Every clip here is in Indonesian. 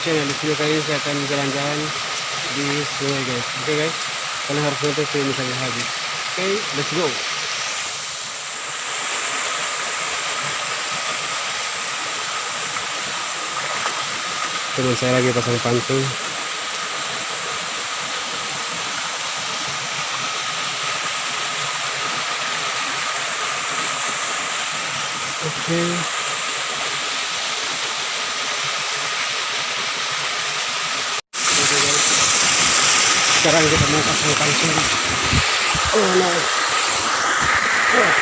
YouTube channel. Di video kali ini saya akan jalan-jalan di sungai guys. Oke guys, kalian harus nonton video sampai habis. Oke, let's go. Teman saya lagi pasang pantung. Oke. Oke, guys. Sekarang kita mau pasang pantung. Oh no. Oh.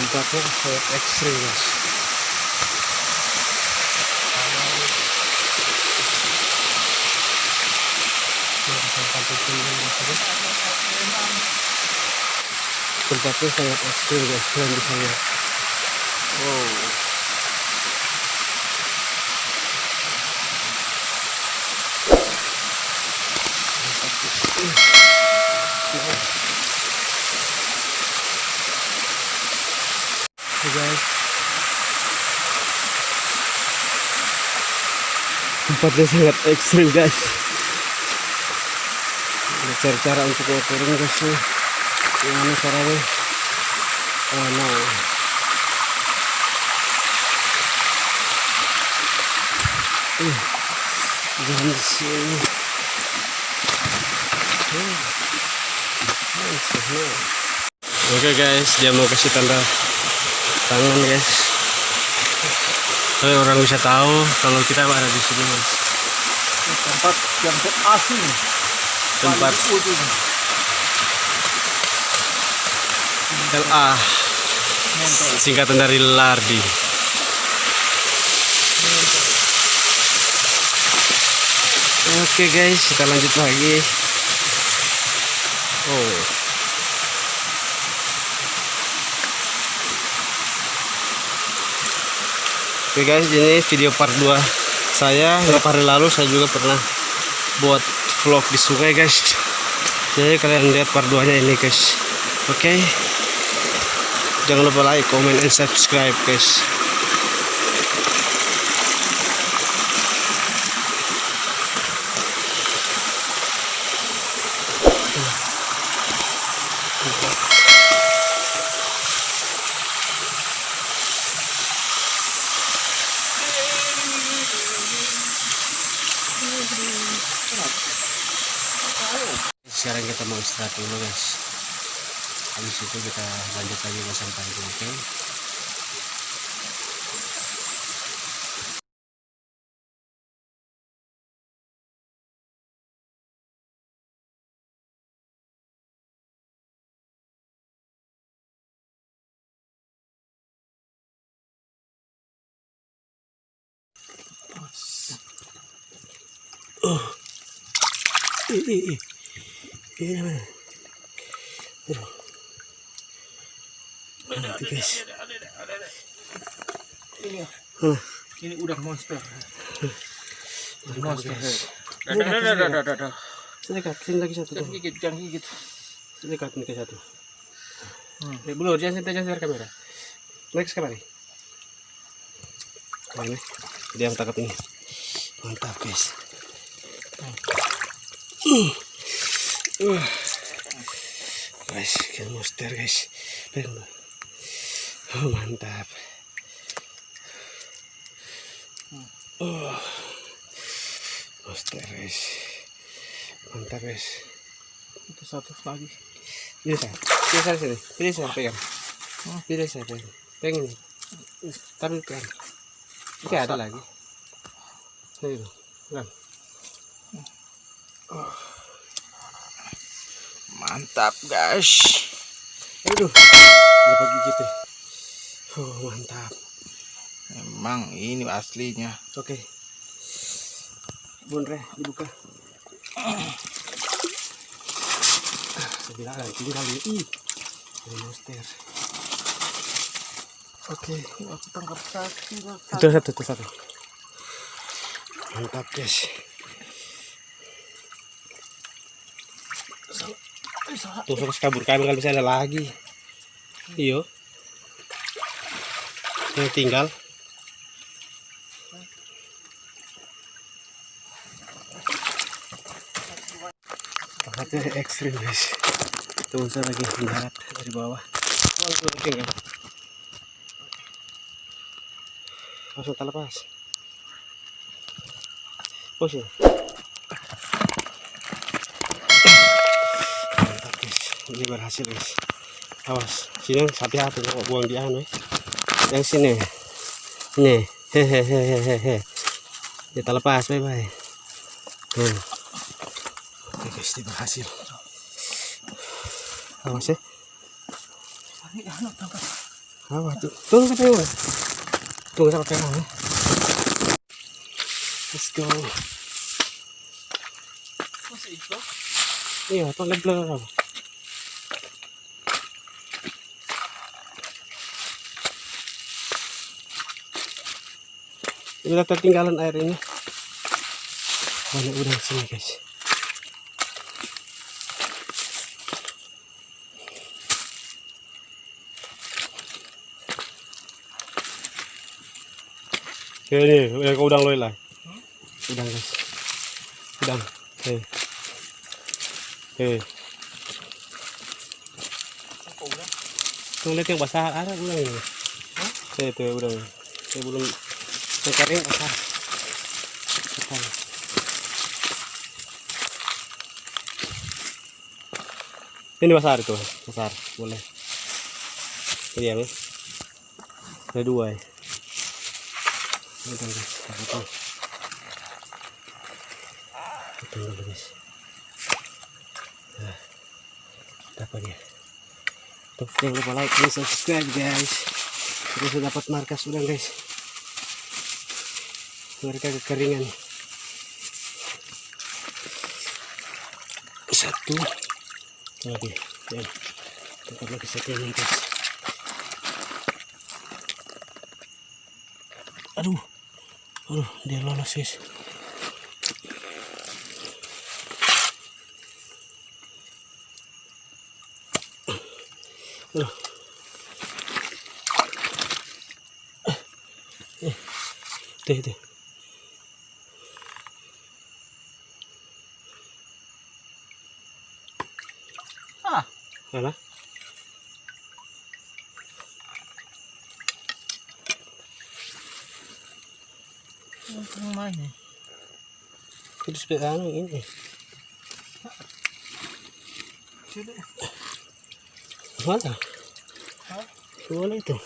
Tempatnya sangat ekstrim guys. Tempatnya sangat ekstrim guys, kalian bisa lihat. Wow. Tempatnya sangat ekstrim guys. Ada cara-cara untuk turun guys Gimana caranya? Oh no. Jangan di sini. Hmm. Nice, no. Oke guys, dia mau kasih tanda tangan guys. Supaya orang bisa tahu kalau kita ada di sini guys. tempat yang terasing Tempat ujung LA singkatan dari Lardi. Oke guys, kita lanjut lagi. Oh. Oke guys, ini video part 2 saya. Beberapa hari lalu saya juga pernah buat vlog di sungai guys. Jadi kalian lihat part 2 nya ini guys. Oke. Jangan lupa like, comment, and subscribe guys. Sekarang kita mau istirahat dulu guys. Habis itu kita lanjut lagi pasang pantung, oke? Oh. Ih, ih, ih. Ini mana? Aduh. Nanti guys. ini ya, Huh. ini udah monster Udah, monster guys. Dah, dah, dah, dah, dah, dah, dah. Sini lagi satu jangan gigit jangan gigit Sini dekat, ini ke satu. Hmm. Belum, jangan sentuh, jangan sentuh kamera. Next kamera. Nah, ini. Dia yang tangkap ini. Mantap guys. Uh. Uh. Guys, kill monster guys. Dulu. Oh, mantap. Oh. Monster guys. Mantap guys. itu satu lagi Ini saya. Ini saya sini. Ini saya pegang. Saya pegang. Pegang ini. Di pegang. Ini ada lagi. Ini itu. Pegang. mantap guys Aduh. Dapat gigit ya. Oh, mantap. emang ini aslinya Oke. Bun Re, dibuka. Saya bilang kan, tinggal ini. Ih. Ini monster. Oke. aku tangkap satu Itu satu, itu satu. Mantap guys. So, Tuh terus kabur kami kalau bisa ada lagi. Iyo. Yang tinggal. Tempatnya ekstrim guys. Teman saya lagi mendarat dari bawah. Langsung tinggal. Langsung tak lepas. Push ya. Mantap guys. Ini berhasil guys. Awas, sini sapi hati kok buang di anu. eh. Yang sini. Ini. Hehehehehe. Kita lepas, bye bye. Hmm. Oke guys, berhasil. Awas ya. Anu tangkap. Awas tuh. Tunggu sampai? Tunggu sampai mana? Let's go. Iya, tuh apa? Ini ketinggalan air ini. Banyak udang sini guys. Oke ini, udah ke udang loy lah. Udang guys. Udang. Oke. Oke. Udah? Tuh lihat yang basah ada udang ini. Tuh itu udang. Ini belum kering basah. Basah. Ini besar itu, besar, boleh. Ini ya. Ada dua ya. Tuh, guys. Tuh. Itu dulu, guys. Dapat dia. Tuh, jangan lupa like dan subscribe, guys. Terus dapat markas udang, guys. Mereka kekeringan. Satu. Lagi ya tempat lagi satu lagi guys aduh. Aduh dia lolos guys. Aduh. Eh, itu itu Itu sepeda anu ini Sudah. mana Hah? itu.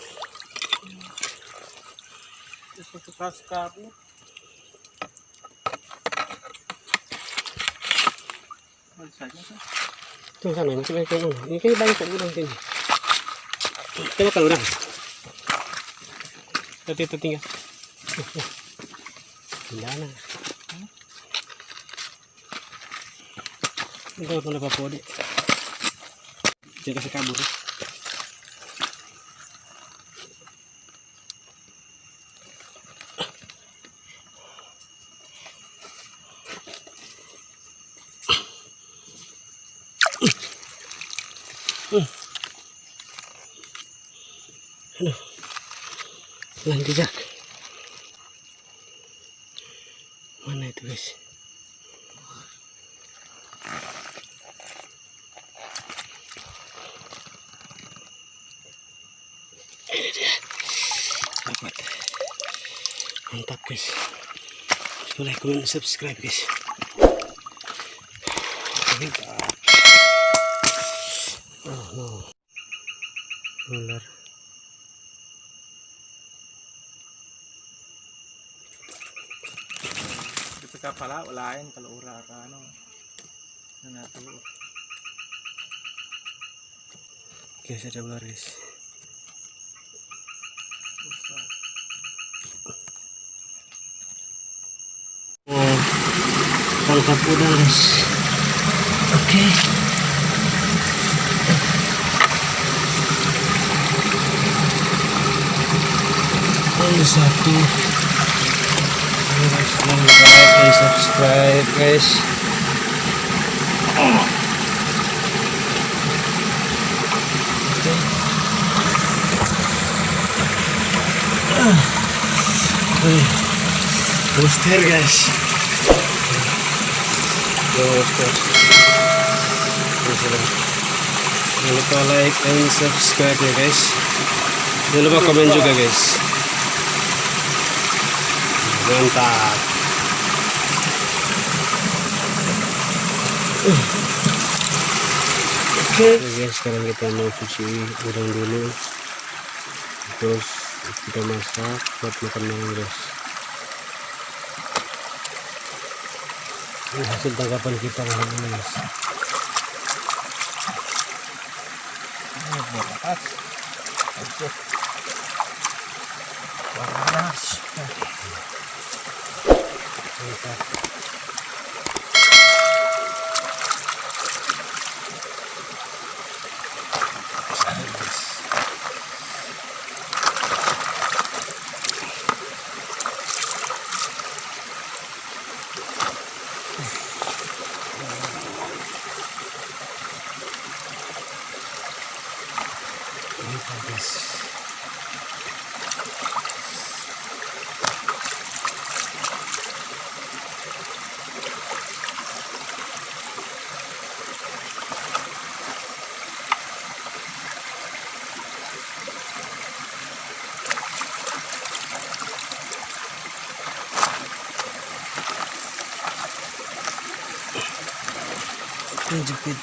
Balik saja kan? Tuh sana masih banyak. Ini kayaknya banyak udang sini. Kita makan udang. Tadi itu tinggal. Tidak ada. Ini kalau boleh papo di. Jangan Lang jejak. Mana itu guys? Ini dia. Dapat. Mantap guys. Boleh komen subscribe guys. Mantap. Oh no. Ular. Dito ka pala, ulain, kalura ka, ano. Ano na to? Guys ada ular guys. Oh, tangkap udang guys. Oke. Ini satu jangan lupa like dan subscribe guys. Booster guys. Booster. Jangan lupa like and subscribe ya guys. Jangan lupa komen juga guys. Mantap. Oke guys, sekarang kita mau cuci udang dulu. Terus kita masak buat makan malam guys. Ini hasil tangkapan kita hari ini guys. Ini buat Jangan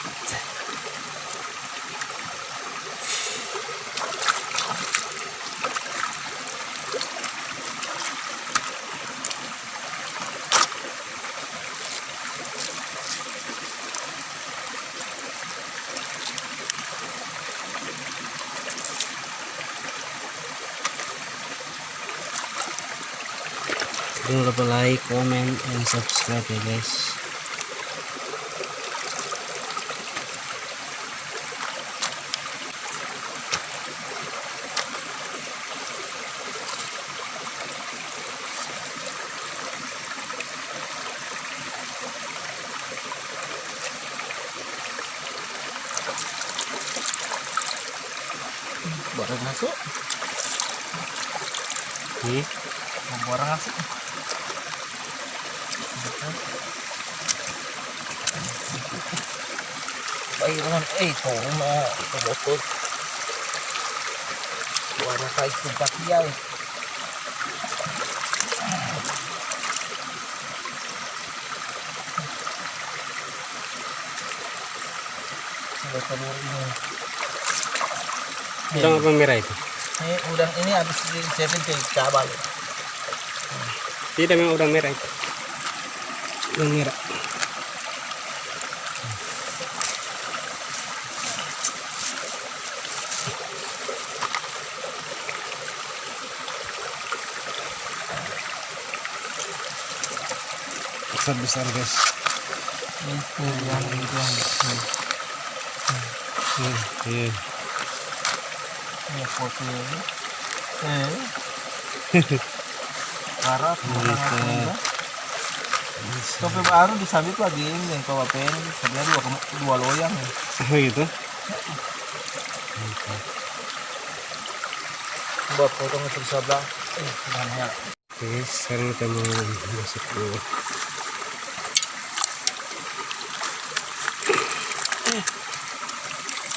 lupa like, comment, and subscribe ya guys. Barang masuk. Hmm? Mau Baik naman, eh, ito na, tumutod. Suara kahit tempat dia, eh. Apa merah itu? Ini udang ini habis disiapin ke cabal. Tidak memang udang merah itu. Udang merah. Besar besar guys. Hmm, ini ini. Eh. Karat, Mantap. Topi baru disabit lagi ini kau apain? Sebenarnya dua dua loyang. ya. Oh gitu. Buat potong itu di sebelah. Eh, banyak. Oke, sekarang kita mau masuk dulu.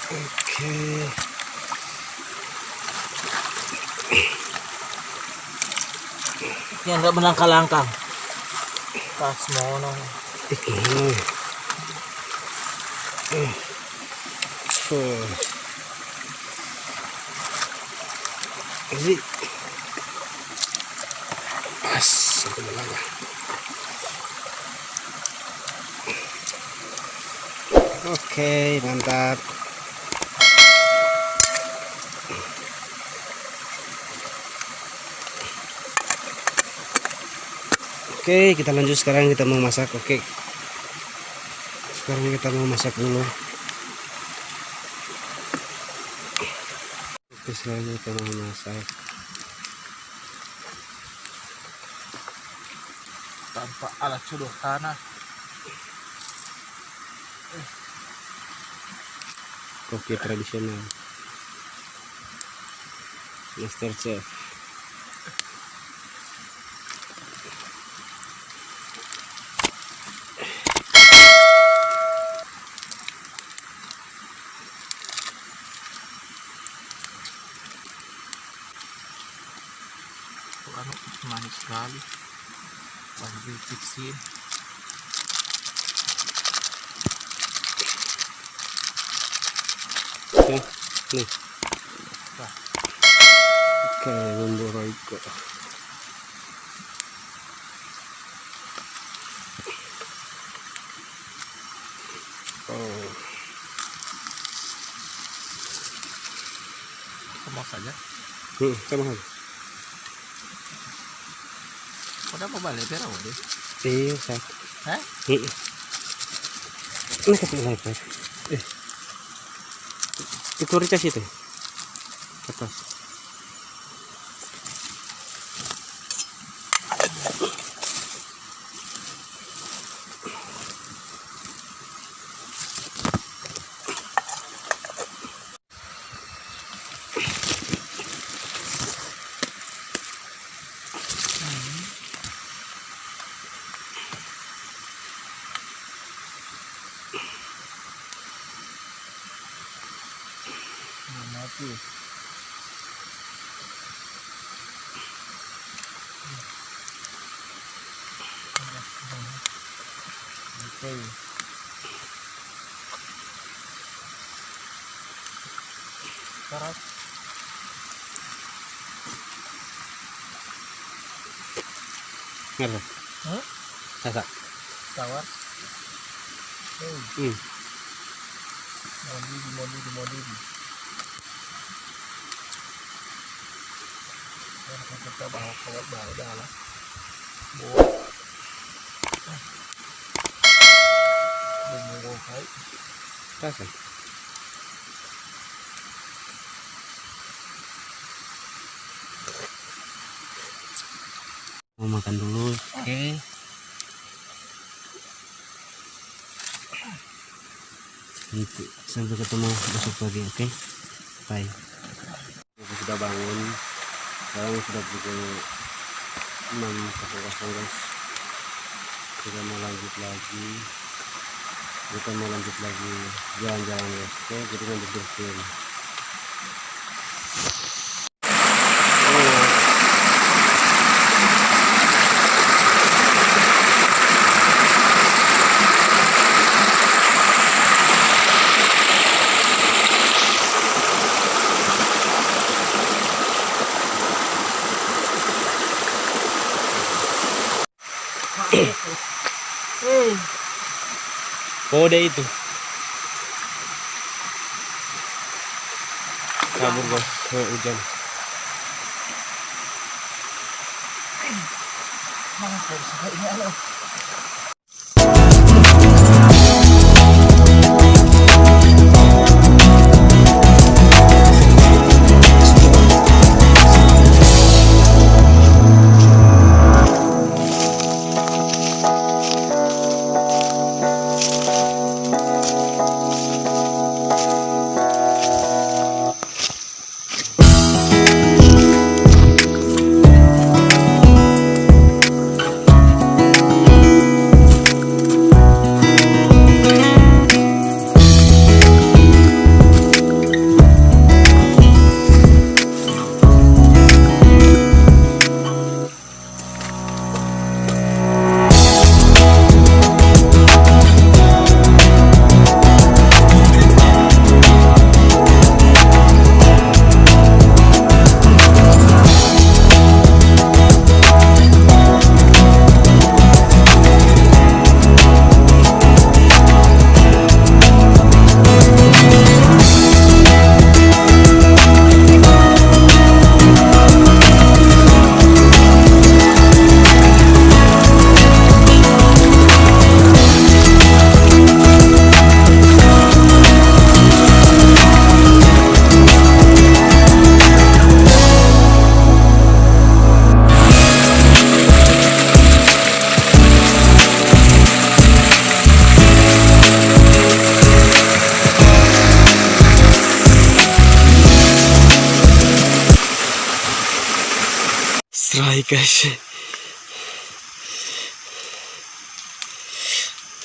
Oke. Yang enggak melangkah-langkah. Pas mana? Eh. Fuh. Ini. Pas, satu lagi. Oke, mantap. Oke, kita lanjut sekarang kita mau masak. Oke. Sekarang kita mau masak dulu. Oke, sekarang kita mau masak. Tanpa alat sederhana. Kopi tradisional. Master Chef. Lagi fixin Oke, nih. Wah. Oke, memboroiko. Oh, sama saja hmm, sama aja. udah apa balik pero deh Iya, sak. Hah? Ini kasih lebar. Eh. Itu itu. Atas. Mati Oke. Karat. Ngerti? Hah? Sasa. Tawar. Hmm. mandi di mandi di mandi di. Ya, kita bawa kawat bawa dah lah. Bawa. Bawa kai. Sasa. Mau makan dulu, oke? Nanti sampai ketemu besok pagi, oke? Bye. Aku sudah bangun. Sekarang sudah pukul 6.00 guys. Kita mau lanjut lagi. Kita mau lanjut lagi jalan-jalan guys. Oke, jadi nanti bersihin. Kode itu. Kabur guys, ke hujan. Mana dari sana ini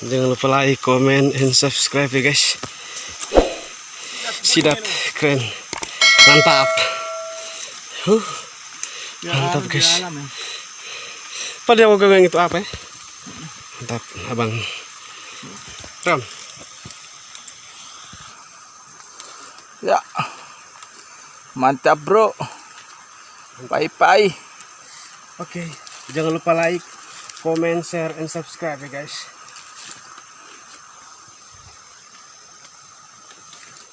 Jangan lupa like, comment, and subscribe ya guys. Sidat keren, mantap. Huh. Mantap, guys. ya. Pada yang itu apa ya? Mantap, abang. Ram. Ya. Mantap, Bro. Bye-bye. Oke, jangan lupa like, comment, share, and subscribe ya guys.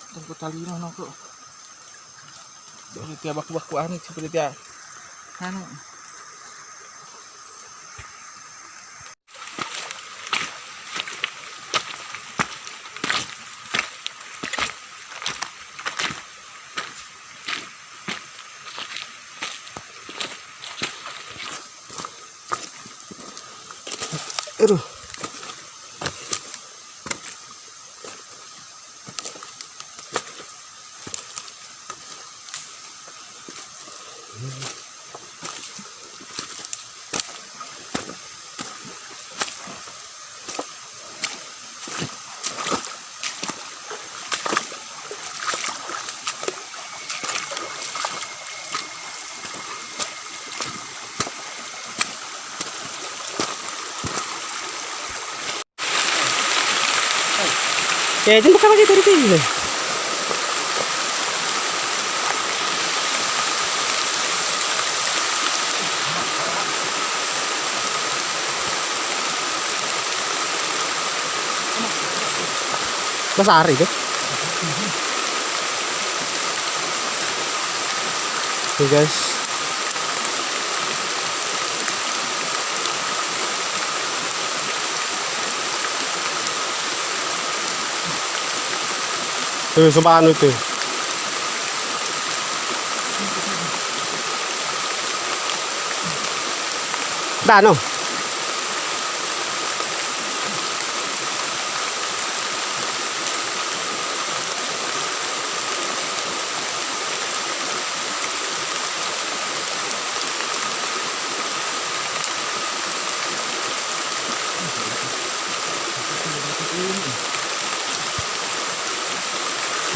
Tunggu tali mana kok. Dari tiap baku-baku aneh seperti tiap. Anu. Aduh. Ya, buka lagi dari sini. Mas Ari deh. Oke guys. Tuh, sumpah anu tuh. Dah, no.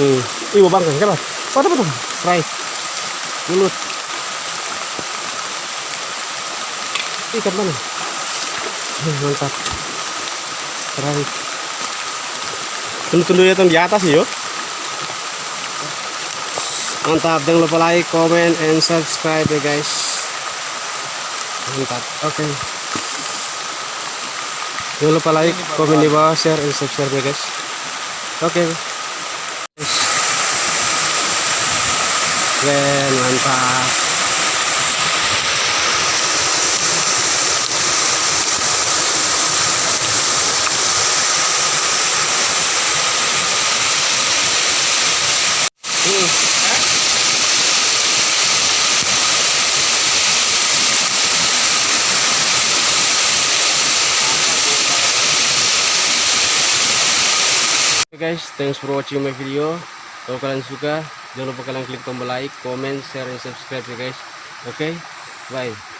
Hmm. Ibu bang kan? Apa apa Fry. Mulut. Ikan mana? Mantap. Fry. Tunggu-tunggu ya di atas yuk. Mantap, jangan lupa like, comment, and subscribe ya guys. Mantap, oke. Jangan lupa like, komen di bawah, share, and subscribe ya guys. Oke. Keren, mantap. Guys, thanks for watching my video. Kalau kalian suka, jangan lupa kalian klik tombol like, comment, share, dan subscribe ya guys. Oke, bye.